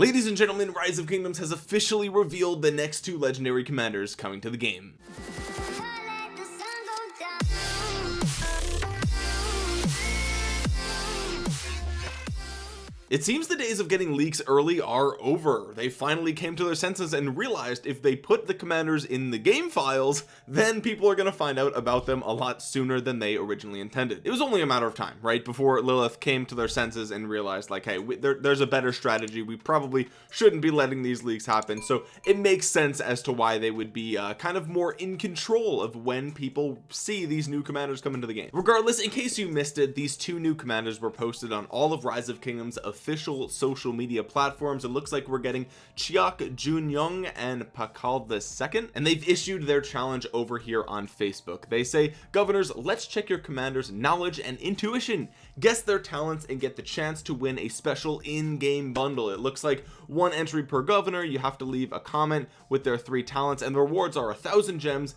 ladies and gentlemen rise of kingdoms has officially revealed the next two legendary commanders coming to the game It seems the days of getting leaks early are over. They finally came to their senses and realized if they put the commanders in the game files, then people are going to find out about them a lot sooner than they originally intended. It was only a matter of time, right? Before Lilith came to their senses and realized like, hey, we, there, there's a better strategy. We probably shouldn't be letting these leaks happen. So it makes sense as to why they would be uh, kind of more in control of when people see these new commanders come into the game. Regardless, in case you missed it, these two new commanders were posted on all of Rise of Kingdoms official social media platforms. It looks like we're getting Cheok Jun-gyeong and Pakal the second and they've issued their challenge over here on Facebook. They say governors let's check your commanders knowledge and intuition. Guess their talents and get the chance to win a special in-game bundle. It looks like one entry per governor. You have to leave a comment with their three talents and the rewards are a thousand gems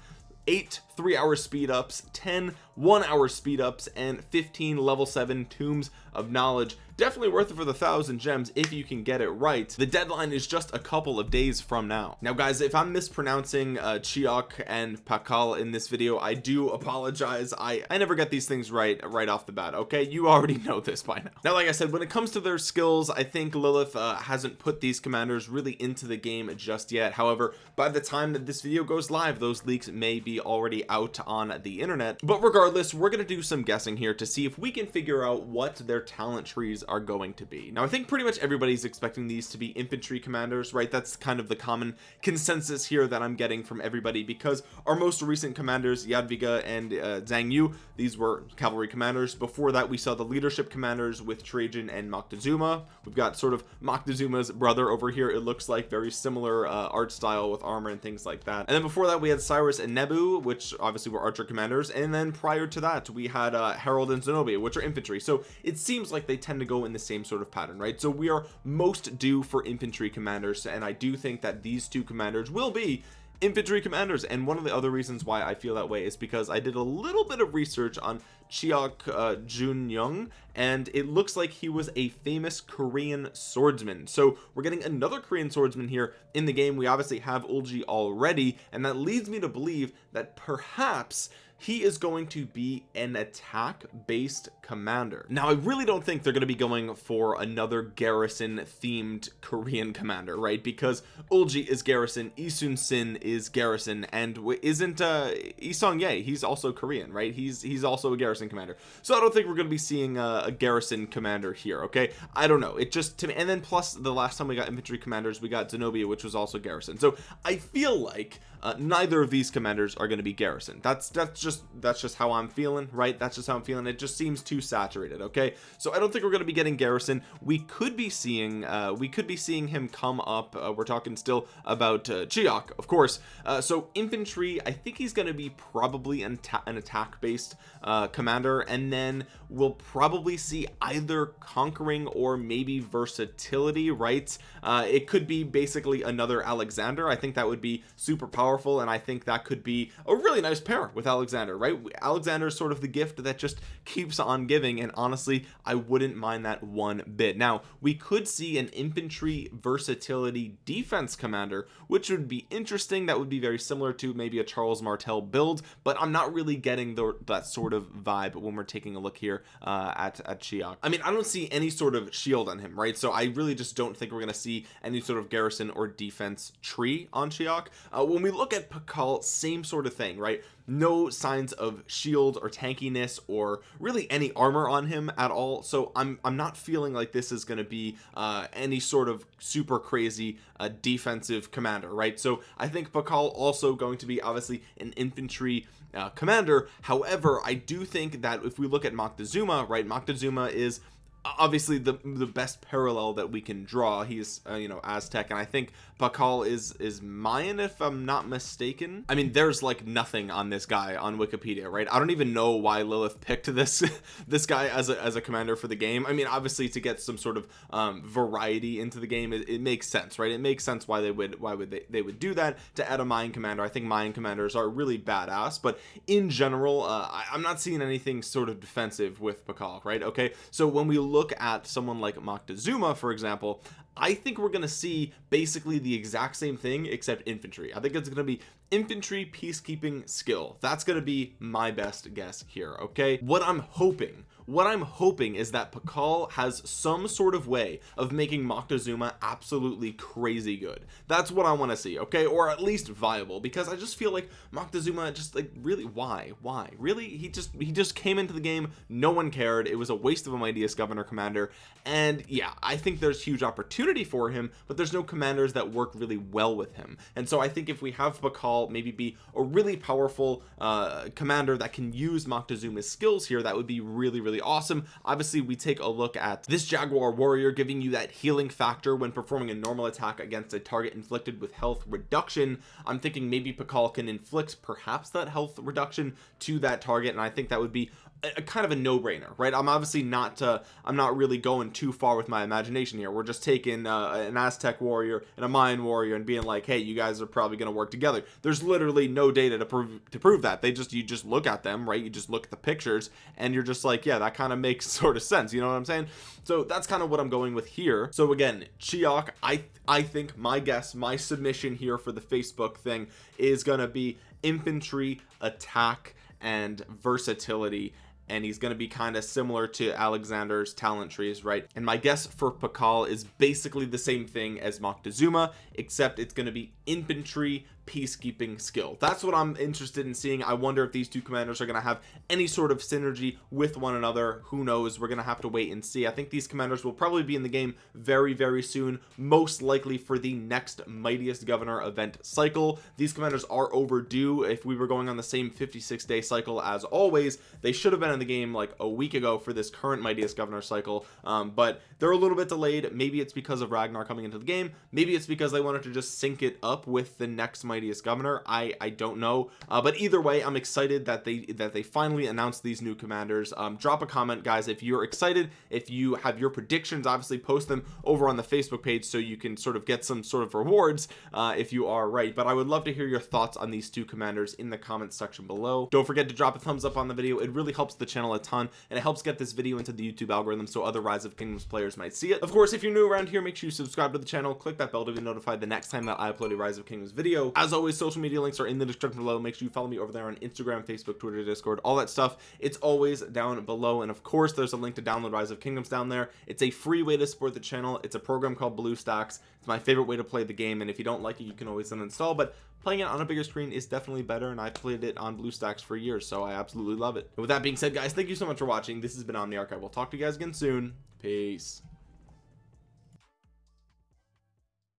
eight three hour speed ups 10 one hour speed ups and 15 level 7 tombs of knowledge. Definitely worth it for the thousand gems if you can get it right. The deadline is just a couple of days from now. Now guys if I'm mispronouncing uh, Cheok and Pakal in this video I do apologize. I I never get these things right right off the bat okay? You already know this by now. Now like I said when it comes to their skills I think Lilith uh, hasn't put these commanders really into the game just yet. However by the time that this video goes live those leaks may be already out on the internet. But regardless we're gonna do some guessing here to see if we can figure out what their talent trees are going to be. Now I think pretty much everybody's expecting these to be infantry commanders right? That's kind of the common consensus here that I'm getting from everybody because our most recent commanders Jadwiga and uh, Zhang Yu these were cavalry commanders. Before that we saw the leadership commanders with Trajan and Moctezuma. We've got sort of Moctezuma's brother over here. It looks like very similar uh, art style with armor and things like that. And then before that we had Cyrus and Nebu which obviously were archer commanders. And then prior to that we had uh, Harold and Zenobia which are infantry. So it seems like they tend to go in the same sort of pattern right? So we are most due for infantry commanders and I do think that these two commanders will be infantry commanders. And one of the other reasons why I feel that way is because I did a little bit of research on Cheok uh, Jun Young and it looks like he was a famous Korean swordsman. So we're getting another Korean swordsman here in the game. We obviously have Ulji already and that leads me to believe that perhaps he is going to be an attack based commander. Now I really don't think they're going to be going for another garrison themed Korean commander right? Because Ulji is garrison Yi Sun-sin is garrison and isn't uh Yi Seong-gye he's also Korean right? He's he's also a garrison commander. So I don't think we're going to be seeing a, a garrison commander here okay? I don't know. It just to me and then plus the last time we got infantry commanders we got Zenobia which was also garrison. So I feel like uh, neither of these commanders are going to be garrison. That's that's just that's just how I'm feeling right? That's just how I'm feeling. It just seems too saturated okay? So I don't think we're going to be getting garrison. We could be seeing uh we could be seeing him come up. Uh, we're talking still about uh, Cheok of course. Uh, so infantry I think he's going to be probably an, an attack based uh commander. And then we'll probably see either conquering or maybe versatility right? Uh it could be basically another Alexander. I think that would be super powerful and I think that could be a really nice pair with Alexander right? Alexander is sort of the gift that just keeps on giving and honestly I wouldn't mind that one bit. Now we could see an infantry versatility defense commander which would be interesting. That would be very similar to maybe a Charles Martel build but I'm not really getting the, that sort of vibe when we're taking a look here uh, at, at Cheok I mean I don't see any sort of shield on him right? So I really just don't think we're gonna see any sort of garrison or defense tree on Cheok uh, when we look at Pakal same sort of thing right? No signs of shield or tankiness or really any armor on him at all. So I'm I'm not feeling like this is going to be uh any sort of super crazy uh defensive commander right? So I think Pakal also going to be obviously an infantry uh, commander. However I do think that if we look at Moctezuma right Moctezuma is obviously the the best parallel that we can draw. He's uh, you know Aztec and I think Pakal is is Mayan if I'm not mistaken. I mean there's like nothing on this guy on Wikipedia right? I don't even know why Lilith picked this this guy as a, as a commander for the game. I mean obviously to get some sort of um, variety into the game it, it, makes sense right? It makes sense why they would why would they they would do that to add a Mayan commander. I think Mayan commanders are really badass but in general uh, I, I'm not seeing anything sort of defensive with Pakal right? Okay so when we look at someone like Moctezuma for example I think we're gonna see basically the exact same thing except infantry. I think it's gonna be infantry peacekeeping skill. That's gonna be my best guess here okay? What I'm hoping what I'm hoping is that Pakal has some sort of way of making Moctezuma absolutely crazy good. That's what I want to see okay? Or at least viable because I just feel like Moctezuma just like really why? Why? Really? He just he just came into the game no one cared it was a waste of a mightiest governor commander and yeah I think there's huge opportunity for him but there's no commanders that work really well with him. And so I think if we have Pakal maybe be a really powerful uh commander that can use Moctezuma's skills here that would be really really awesome. Obviously we take a look at this Jaguar warrior giving you that healing factor when performing a normal attack against a target inflicted with health reduction. I'm thinking maybe Pakal can inflict perhaps that health reduction to that target and I think that would be a, kind of a no-brainer right? I'm obviously not uh, I'm not really going too far with my imagination here. We're just taking uh, an Aztec warrior and a Mayan warrior and being like hey you guys are probably going to work together. There's literally no data to prove to prove that. They just you just look at them right? You just look at the pictures and you're just like yeah that kind of makes sort of sense you know what I'm saying? So that's kind of what I'm going with here. So again Cheok I I think my guess my submission here for the Facebook thing is gonna be infantry attack and versatility and he's going to be kind of similar to Alexander's talent trees right? And my guess for Pakal is basically the same thing as Moctezuma except it's going to be infantry peacekeeping skill. That's what I'm interested in seeing. I wonder if these two commanders are going to have any sort of synergy with one another. Who knows? We're going to have to wait and see. I think these commanders will probably be in the game very very soon most likely for the next mightiest governor event cycle. These commanders are overdue. If we were going on the same 56 day cycle as always they should have been in the game like a week ago for this current mightiest governor cycle. Um, but they're a little bit delayed. Maybe it's because of Ragnar coming into the game. Maybe it's because they wanted to just sync it up with the next mightiest governor. I I don't know. Uh, but either way I'm excited that they that they finally announced these new commanders. Um, drop a comment guys if you're excited if you have your predictions obviously post them over on the Facebook page so you can sort of get some sort of rewards uh, if you are right. But I would love to hear your thoughts on these two commanders in the comments section below. Don't forget to drop a thumbs up on the video. It really helps the channel a ton and it helps get this video into the YouTube algorithm so other rise of kingdoms players might see it. Of course if you're new around here make sure you subscribe to the channel click that bell to be notified the next time that I upload a rise of kingdoms video as always social media links are in the description below. Make sure you follow me over there on instagram facebook twitter discord all that stuff. It's always down below. And of course there's a link to download rise of kingdoms down there. It's a free way to support the channel. It's a program called bluestacks it's my favorite way to play the game. And if you don't like it you can always uninstall. But playing it on a bigger screen is definitely better. And I've played it on BlueStacks for years so I absolutely love it. And with that being said guys thank you so much for watching. This has been Omniarch I will talk to you guys again soon. Peace